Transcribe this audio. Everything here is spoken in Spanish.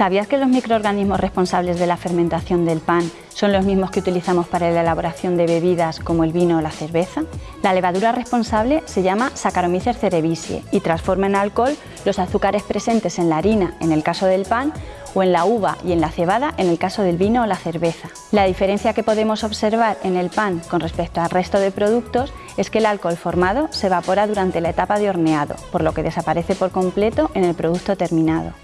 ¿Sabías que los microorganismos responsables de la fermentación del pan son los mismos que utilizamos para la elaboración de bebidas como el vino o la cerveza? La levadura responsable se llama Saccharomyces cerevisiae y transforma en alcohol los azúcares presentes en la harina, en el caso del pan, o en la uva y en la cebada en el caso del vino o la cerveza. La diferencia que podemos observar en el pan con respecto al resto de productos es que el alcohol formado se evapora durante la etapa de horneado, por lo que desaparece por completo en el producto terminado.